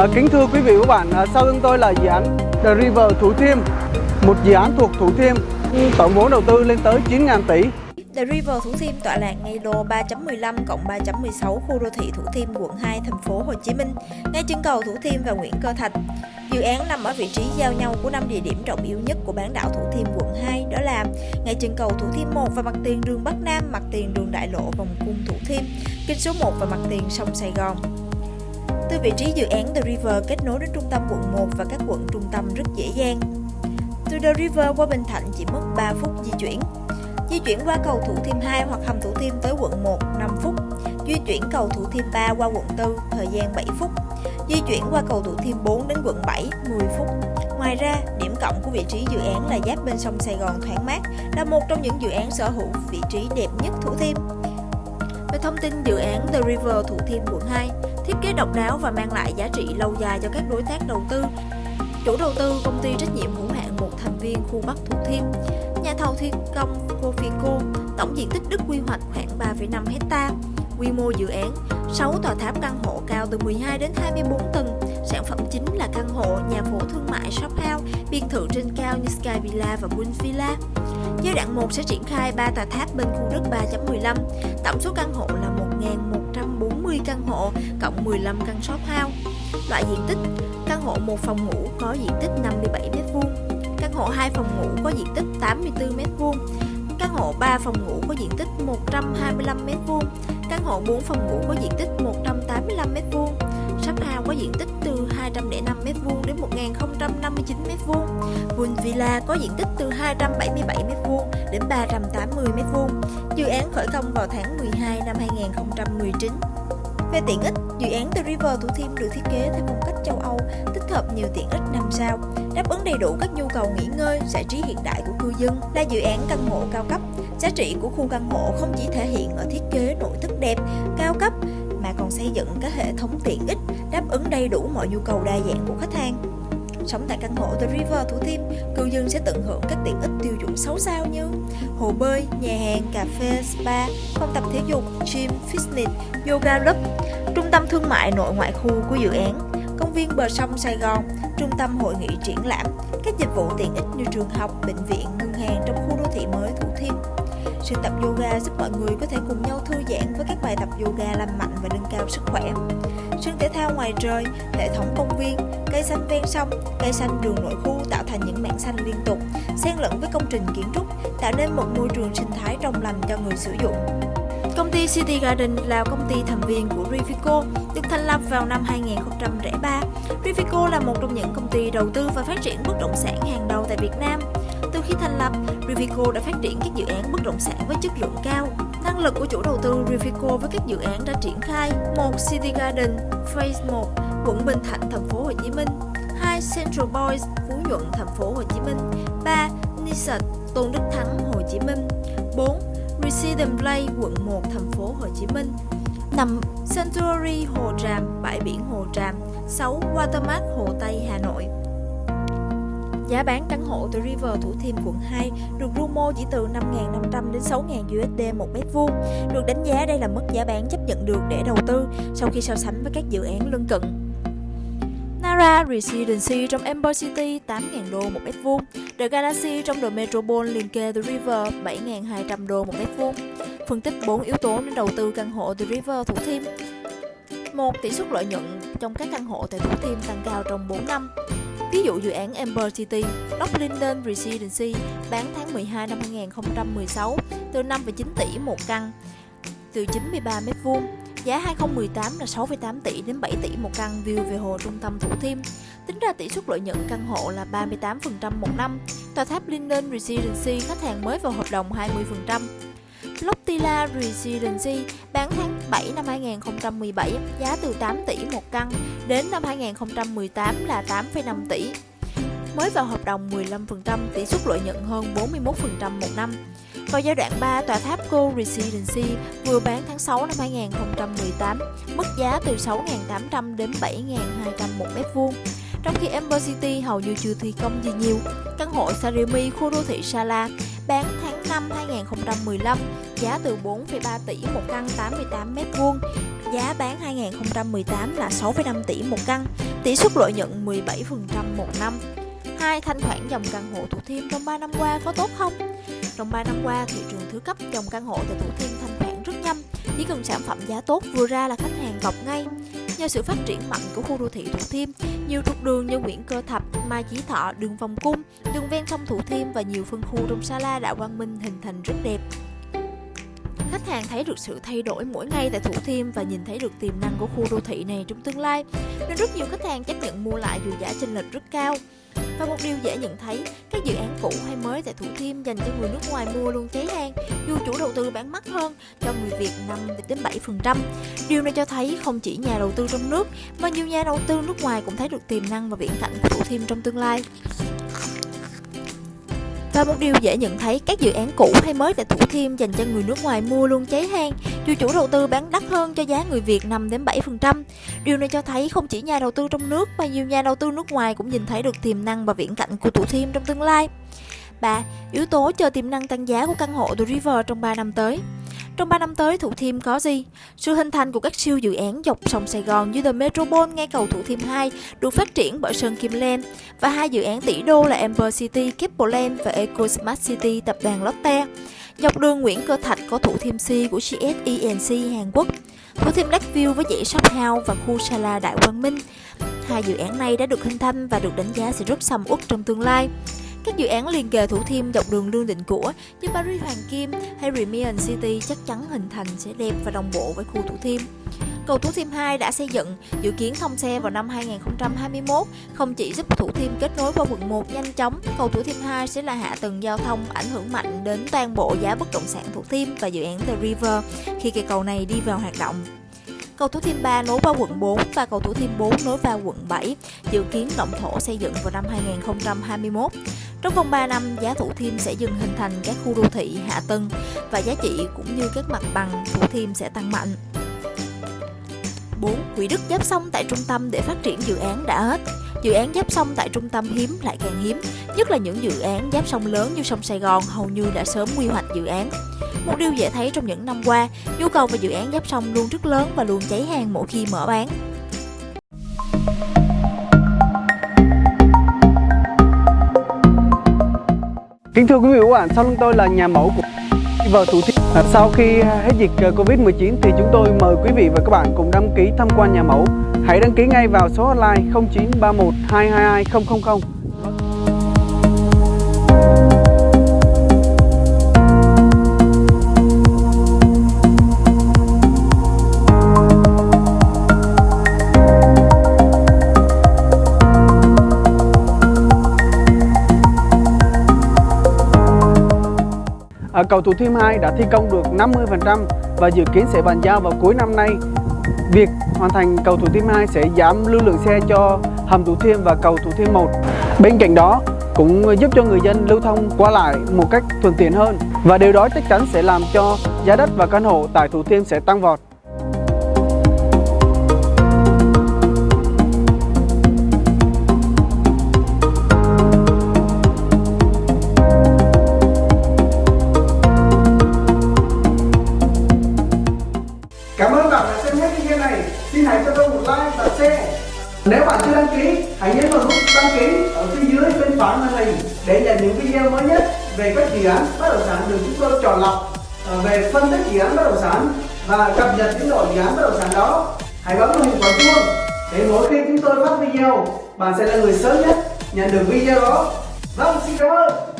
À, kính thưa quý vị và các bạn, à, sau lưng tôi là dự án The River Thủ Thiêm, một dự án thuộc Thủ Thiêm, tổng vốn đầu tư lên tới 9.000 tỷ. The River Thủ Thiêm tọa lạc ngay lô 3.15 cộng 3.16 khu đô thị Thủ Thiêm, quận 2, thành phố Hồ Chí Minh, ngay chân cầu Thủ Thiêm và Nguyễn Cơ Thạch. Dự án nằm ở vị trí giao nhau của năm địa điểm trọng yếu nhất của bán đảo Thủ Thiêm, quận 2, đó là ngay chân cầu Thủ Thiêm 1 và mặt tiền đường Bắc Nam, mặt tiền đường Đại Lộ vòng cung Thủ Thiêm, kinh số 1 và mặt tiền sông Sài Gòn. Từ vị trí dự án The River kết nối đến trung tâm quận 1 và các quận trung tâm rất dễ dàng. Từ The River qua Bình Thạnh chỉ mất 3 phút di chuyển. Di chuyển qua cầu Thủ Thiêm 2 hoặc hầm Thủ Thiêm tới quận 1 5 phút. Di chuyển cầu Thủ Thiêm 3 qua quận 4 thời gian 7 phút. Di chuyển qua cầu Thủ Thiêm 4 đến quận 7 10 phút. Ngoài ra, điểm cộng của vị trí dự án là giáp bên sông Sài Gòn thoáng mát, là một trong những dự án sở hữu vị trí đẹp nhất Thủ Thiêm. Về thông tin dự án The River Thủ Thiêm quận 2, thiết kế độc đáo và mang lại giá trị lâu dài cho các đối tác đầu tư. Chủ đầu tư công ty trách nhiệm hữu hạn một thành viên khu Bắc Thủ Thiêm, nhà thầu thi công Cofico, tổng diện tích đất quy hoạch khoảng 3,5 hecta. Quy mô dự án 6 tòa tháp căn hộ cao từ 12 đến 24 tầng. Sản phẩm chính là căn hộ, nhà phố thương mại, shop house, biệt thự trên cao như Sky Villa và Queen Villa. Giai đoạn 1 sẽ triển khai 3 tòa tháp bên khu đất 3.15. Tổng số căn hộ là 1.140 căn hộ, cộng 15 căn shop house. Loại diện tích Căn hộ một phòng ngủ có diện tích 57m2 Căn hộ 2 phòng ngủ có diện tích 84m2 Căn hộ 3 phòng ngủ có diện tích 125m2 Căn hộ 4 phòng ngủ có diện tích 185m2 Shop house có diện tích từ 205m2 đến 1059m2 Vườn Villa có diện tích từ 277m2 đến 380m2 Dự án khởi công vào tháng 12 năm 2019 về tiện ích, dự án The River Thủ Thiêm được thiết kế theo phong cách châu Âu, tích hợp nhiều tiện ích năm sao, đáp ứng đầy đủ các nhu cầu nghỉ ngơi, giải trí hiện đại của cư dân. Là dự án căn hộ cao cấp, giá trị của khu căn hộ không chỉ thể hiện ở thiết kế nội thất đẹp, cao cấp, còn xây dựng các hệ thống tiện ích đáp ứng đầy đủ mọi nhu cầu đa dạng của khách hàng. Sống tại căn hộ The River Thủ Thiêm, cư dân sẽ tận hưởng các tiện ích tiêu chuẩn 6 sao như hồ bơi, nhà hàng, cà phê, spa, phòng tập thể dục, gym, fitness, yoga club, trung tâm thương mại nội ngoại khu của dự án, công viên bờ sông Sài Gòn, trung tâm hội nghị triển lãm, các dịch vụ tiện ích như trường học, bệnh viện, ngân hàng trong khu đô thị mới Thủ Thiêm sự tập yoga giúp mọi người có thể cùng nhau thư giãn với các bài tập yoga làm mạnh và nâng cao sức khỏe. Sân thể thao ngoài trời, hệ thống công viên, cây xanh ven sông, cây xanh đường nội khu tạo thành những mảng xanh liên tục, xen lẫn với công trình kiến trúc, tạo nên một môi trường sinh thái trong lành cho người sử dụng. Công ty City Garden là công ty thành viên của Rivico, được thành lập vào năm 2003. Rivico là một trong những công ty đầu tư và phát triển bất động sản hàng đầu tại Việt Nam. Từ khi thành lập, Rivico đã phát triển các dự án bất động sản với chất lượng cao. Năng lực của chủ đầu tư Rivico với các dự án đã triển khai 1 City Garden Phase 1, quận Bình Thạnh, thành phố Hồ Chí Minh, 2 Central Boys, Phú Nhuận, thành phố Hồ Chí Minh, 3 Nissan, Tôn Đức Thắng, Hồ Chí Minh, 4 Residence Play, quận 1, thành phố Hồ Chí Minh 5. Sanctuary Hồ Tràm, bãi biển Hồ Tràm 6. Watermark Hồ Tây, Hà Nội Giá bán căn hộ The River Thủ Thiêm quận 2 được Rumo chỉ từ 5.500 đến 6.000 USD một mét vuông. Được đánh giá đây là mức giá bán chấp nhận được để đầu tư sau khi so sánh với các dự án lân cận. Nara Residency trong Amber City 8.000 đô một mét vuông, The Galaxy trong The Metropole liền kề The River 7.200 đô một mét vuông. Phân tích 4 yếu tố nên đầu tư căn hộ The River Thủ Thiêm. 1 tỷ suất lợi nhuận trong các căn hộ tại Thủ Thiêm tăng cao trong 4 năm. Ví dụ dự án Amber City, Lock Linden Residency bán tháng 12 năm 2016 từ 5,9 tỷ một căn, từ 93m2, Giá 2018 là 6,8 tỷ đến 7 tỷ một căn view về hồ trung tâm Thủ Thiêm. Tính ra tỷ suất lợi nhuận căn hộ là 38% một năm. Tòa tháp Linden Residency khách hàng mới vào hợp đồng 20%. Lottila Residency bán tháng 7 năm 2017 giá từ 8 tỷ một căn, đến năm 2018 là 8,5 tỷ. Mới vào hợp đồng 15%, tỷ suất lợi nhuận hơn 41% một năm. Vào giai đoạn 3, tòa tháp Go Residency vừa bán tháng 6 năm 2018, mức giá từ 6.800 đến 7.200 một mét vuông. Trong khi Amber City hầu như chưa thi công gì nhiều, căn hộ Sarimi khu đô thị Sala bán tháng 5 2015 giá từ 4,3 tỷ một căn 88m2 giá bán 2018 là 6,5 tỷ một căn, tỷ suất lợi nhuận 17% một năm. 2. Thanh khoản dòng căn hộ Thủ Thiêm trong 3 năm qua có tốt không? Trong 3 năm qua, thị trường thứ cấp dòng căn hộ tại Thủ Thiêm thanh khoản rất nhanh. Chỉ cần sản phẩm giá tốt vừa ra là khách hàng cọc ngay. Nhờ sự phát triển mạnh của khu đô thị Thủ Thiêm, nhiều trục đường như Nguyễn Cơ Thập, Mai Chí Thọ, đường Vòng Cung, đường ven sông Thủ Thiêm và nhiều phân khu trong Sa La đã Quang Minh hình thành rất đẹp. Khách hàng thấy được sự thay đổi mỗi ngày tại Thủ Thiêm và nhìn thấy được tiềm năng của khu đô thị này trong tương lai, nên rất nhiều khách hàng chấp nhận mua lại dù giá chênh lệch rất cao. Và một điều dễ nhận thấy, các dự án cũ hay mới tại Thủ Thiêm dành cho người nước ngoài mua luôn cháy hàng, dù chủ đầu tư bán mắc hơn cho người Việt 5 đến 7%. Điều này cho thấy không chỉ nhà đầu tư trong nước mà nhiều nhà đầu tư nước ngoài cũng thấy được tiềm năng và viễn cảnh của Thủ Thiêm trong tương lai. Và một điều dễ nhận thấy, các dự án cũ hay mới tại Thủ Thiêm dành cho người nước ngoài mua luôn cháy hàng, dù chủ đầu tư bán đắt hơn cho giá người Việt 5 đến 7%. Điều này cho thấy không chỉ nhà đầu tư trong nước mà nhiều nhà đầu tư nước ngoài cũng nhìn thấy được tiềm năng và viễn cảnh của Thủ Thiêm trong tương lai. 3. Yếu tố chờ tiềm năng tăng giá của căn hộ The River trong 3 năm tới. Trong 3 năm tới, Thủ Thiêm có gì? Sự hình thành của các siêu dự án dọc sông Sài Gòn như The Metropole ngay cầu Thủ Thiêm 2 được phát triển bởi Sơn Kim Land và hai dự án tỷ đô là Amber City, Keppel và Eco Smart City tập đoàn Lotte. Dọc đường Nguyễn Cơ Thạch có Thủ Thiêm C của GSENC Hàn Quốc. Thủ Thiêm view với dãy shop house và khu Sala Đại Quang Minh. Hai dự án này đã được hình thành và được đánh giá sẽ rất sầm uất trong tương lai. Các dự án liền kề Thủ Thiêm dọc đường Lương Định Của như Paris Hoàng Kim hay Remian City chắc chắn hình thành sẽ đẹp và đồng bộ với khu Thủ Thiêm. Cầu Thủ Thiêm 2 đã xây dựng, dự kiến thông xe vào năm 2021, không chỉ giúp Thủ Thiêm kết nối qua quận 1 nhanh chóng, cầu Thủ Thiêm 2 sẽ là hạ tầng giao thông ảnh hưởng mạnh đến toàn bộ giá bất động sản Thủ Thiêm và dự án The River khi cây cầu này đi vào hoạt động. Cầu Thủ Thiêm 3 nối vào quận 4 và cầu Thủ Thiêm 4 nối vào quận 7, dự kiến động thổ xây dựng vào năm 2021. Trong vòng 3 năm, giá Thủ Thiêm sẽ dừng hình thành các khu đô thị hạ tầng và giá trị cũng như các mặt bằng Thủ Thiêm sẽ tăng mạnh. 4. Quỹ đất giáp sông tại trung tâm để phát triển dự án đã hết. Dự án giáp sông tại trung tâm hiếm lại càng hiếm, nhất là những dự án giáp sông lớn như sông Sài Gòn hầu như đã sớm quy hoạch dự án. Một điều dễ thấy trong những năm qua, nhu cầu về dự án giáp sông luôn rất lớn và luôn cháy hàng mỗi khi mở bán. Kính thưa quý vị và các bạn, sau lưng tôi là nhà mẫu của vào Thủ Thiêm. À, sau khi hết dịch ờ, Covid-19 thì chúng tôi mời quý vị và các bạn cùng đăng ký tham quan nhà mẫu. Hãy đăng ký ngay vào số hotline 0931 222 000. Cầu Thủ Thiêm 2 đã thi công được 50% và dự kiến sẽ bàn giao vào cuối năm nay. Việc hoàn thành cầu Thủ Thiêm 2 sẽ giảm lưu lượng xe cho hầm Thủ Thiêm và cầu Thủ Thiêm 1. Bên cạnh đó, cũng giúp cho người dân lưu thông qua lại một cách thuận tiện hơn và điều đó chắc chắn sẽ làm cho giá đất và căn hộ tại Thủ Thiêm sẽ tăng vọt. Những video mới nhất về các dự án bất động sản được chúng tôi chọn lọc ờ, về phân tích dự án bất động sản và cập nhật tiến độ dự án bất động sản đó. Hãy bấm vào hình quả chuông để mỗi khi chúng tôi phát video, bạn sẽ là người sớm nhất nhận được video đó. Vâng, xin cảm ơn.